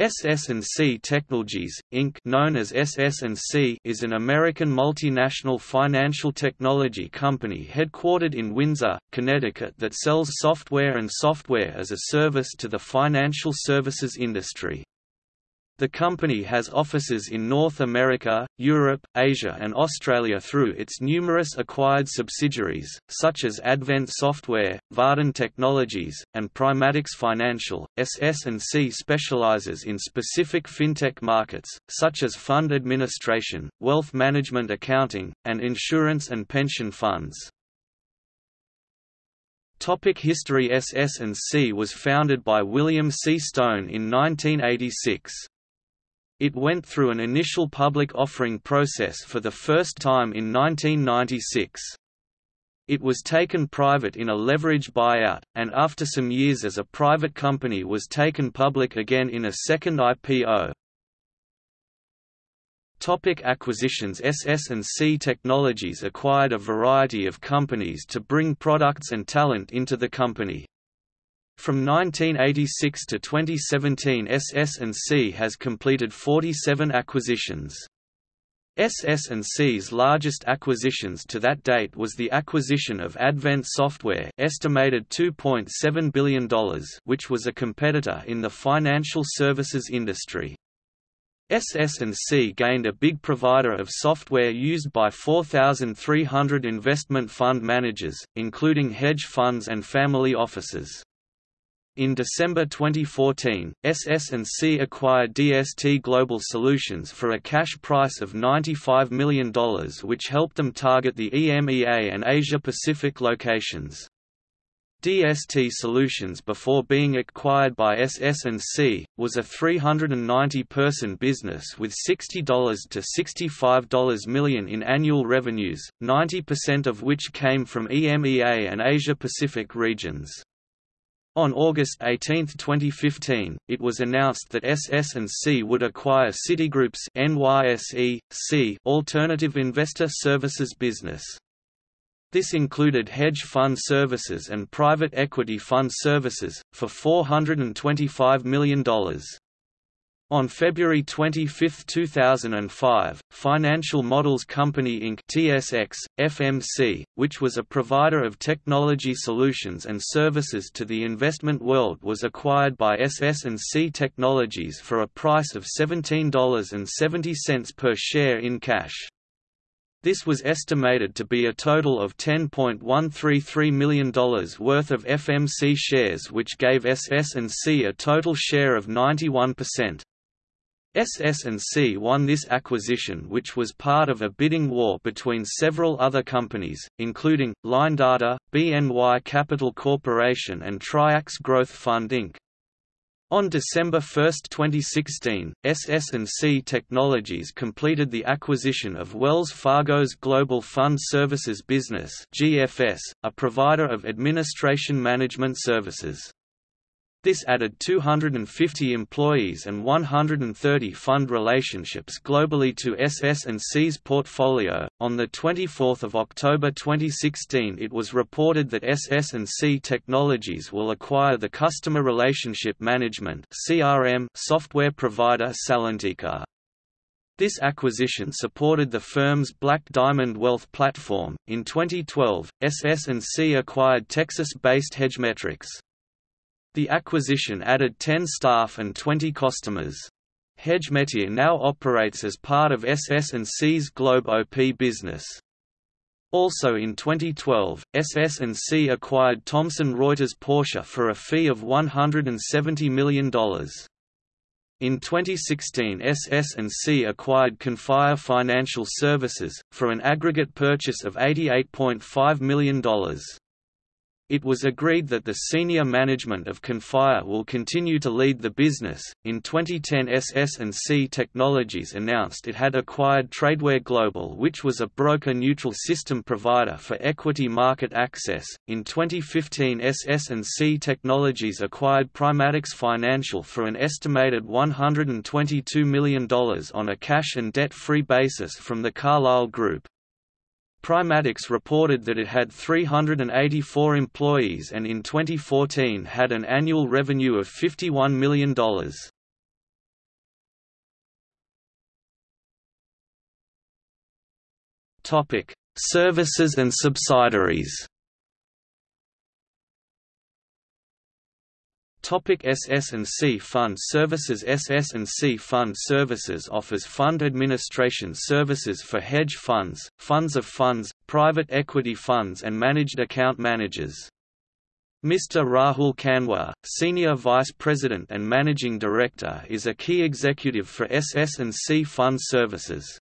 SS&C Technologies, Inc. known as SS&C is an American multinational financial technology company headquartered in Windsor, Connecticut that sells software and software as a service to the financial services industry. The company has offices in North America, Europe, Asia and Australia through its numerous acquired subsidiaries, such as Advent Software, Varden Technologies, and Primatics Financial. SS&C specializes in specific fintech markets, such as fund administration, wealth management accounting, and insurance and pension funds. Topic History SS&C was founded by William C. Stone in 1986. It went through an initial public offering process for the first time in 1996. It was taken private in a leverage buyout, and after some years as a private company was taken public again in a second IPO. Topic acquisitions SS&C Technologies acquired a variety of companies to bring products and talent into the company. From 1986 to 2017 SS&C has completed 47 acquisitions. SS&C's largest acquisitions to that date was the acquisition of Advent Software estimated $2.7 billion which was a competitor in the financial services industry. SS&C gained a big provider of software used by 4,300 investment fund managers, including hedge funds and family offices. In December 2014, SS&C acquired DST Global Solutions for a cash price of $95 million which helped them target the EMEA and Asia-Pacific locations. DST Solutions before being acquired by SS&C, was a 390-person business with $60 to $65 million in annual revenues, 90% of which came from EMEA and Asia-Pacific regions. On August 18, 2015, it was announced that SS&C would acquire Citigroup's NYSE, C alternative investor services business. This included hedge fund services and private equity fund services, for $425 million. On February 25, 2005, Financial Models Company Inc. TSX, FMC, which was a provider of technology solutions and services to the investment world was acquired by SS&C Technologies for a price of $17.70 per share in cash. This was estimated to be a total of $10.133 million worth of FMC shares which gave SS&C a total share of 91%. SS&C won this acquisition which was part of a bidding war between several other companies, including, LineData, BNY Capital Corporation and Triax Growth Fund Inc. On December 1, 2016, SS&C Technologies completed the acquisition of Wells Fargo's Global Fund Services business GFS, a provider of administration management services. This added 250 employees and 130 fund relationships globally to SS&C's portfolio. On the 24th of October 2016, it was reported that SS&C Technologies will acquire the customer relationship management (CRM) software provider Salentica. This acquisition supported the firm's Black Diamond Wealth platform. In 2012, SS&C acquired Texas-based Hedgemetrics. The acquisition added 10 staff and 20 customers. Hedgemetrics now operates as part of SS&C's Globe OP business. Also in 2012, SS&C acquired Thomson Reuters Portia for a fee of $170 million. In 2016 SS&C acquired Conifer Financial Services, for an aggregate purchase of $88.5 million. It was agreed that the senior management of Conifer will continue to lead the business. In 2010, SS&C Technologies announced it had acquired Tradeware Global, which was a broker-neutral system provider for equity market access. In 2015, SS&C Technologies acquired Primatics Financial for an estimated $122 million on a cash and debt-free basis from the Carlyle Group. Primatics reported that it had 384 employees and in 2014 had an annual revenue of $51 million. Services and subsidiaries Topic SS&C Fund Services SS&C Fund Services offers fund administration services for hedge funds, funds of funds, private equity funds and managed account managers. Mr. Rahul Kanwar, Senior Vice President and Managing Director is a key executive for SS&C Fund Services.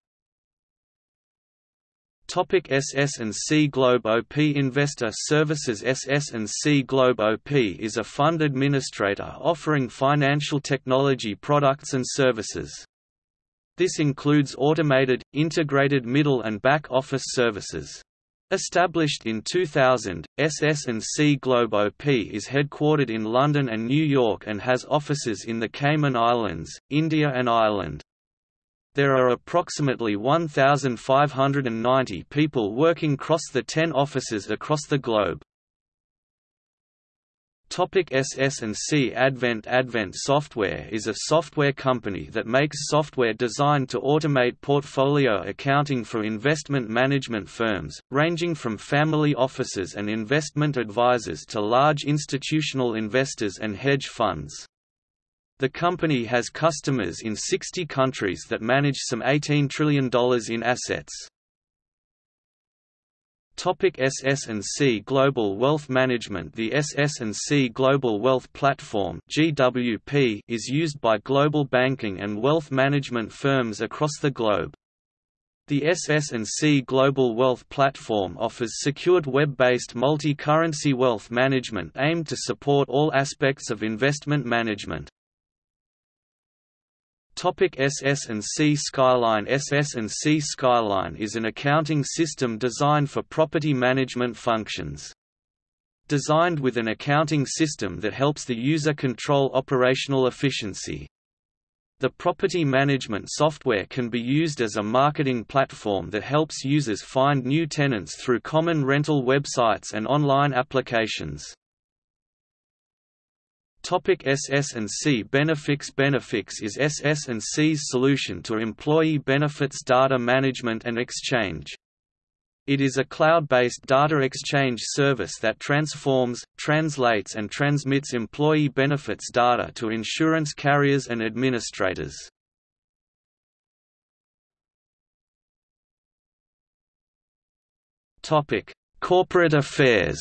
Topic SS&C Globe OP Investor Services SS&C Globe OP is a fund administrator offering financial technology products and services. This includes automated, integrated middle and back office services. Established in 2000, SS&C Globe OP is headquartered in London and New York and has offices in the Cayman Islands, India and Ireland. There are approximately 1,590 people working across the 10 offices across the globe. Topic SS&C Advent Advent Software is a software company that makes software designed to automate portfolio accounting for investment management firms, ranging from family offices and investment advisors to large institutional investors and hedge funds. The company has customers in 60 countries that manage some $18 trillion in assets. SS&C Global Wealth Management The SS&C Global Wealth Platform GWP is used by global banking and wealth management firms across the globe. The SS&C Global Wealth Platform offers secured web-based multi-currency wealth management aimed to support all aspects of investment management. Topic SS&C Skyline SS&C Skyline is an accounting system designed for property management functions. Designed with an accounting system that helps the user control operational efficiency. The property management software can be used as a marketing platform that helps users find new tenants through common rental websites and online applications. Topic SS&C Benefix Benefix is SS&C's solution to employee benefits data management and exchange. It is a cloud-based data exchange service that transforms, translates and transmits employee benefits data to insurance carriers and administrators. Corporate affairs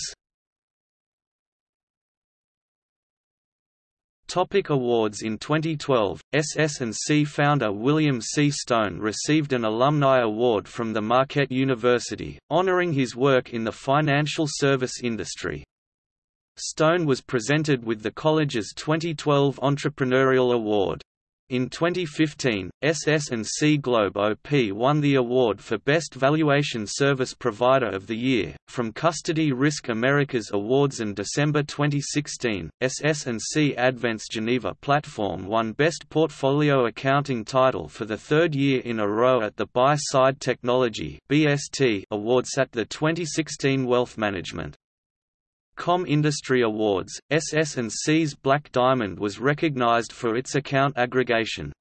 Topic awards In 2012, SS&C founder William C. Stone received an Alumni Award from the Marquette University, honoring his work in the financial service industry. Stone was presented with the college's 2012 Entrepreneurial Award. In 2015, SS&C Globe OP won the award for Best Valuation Service Provider of the Year, from Custody Risk Americas Awards in December 2016, SS&C Advent's Geneva platform won Best Portfolio Accounting title for the third year in a row at the Buy-Side Technology (BST) Awards at the 2016 Wealth Management Com Industry Awards, SS&C's Black Diamond was recognized for its account aggregation.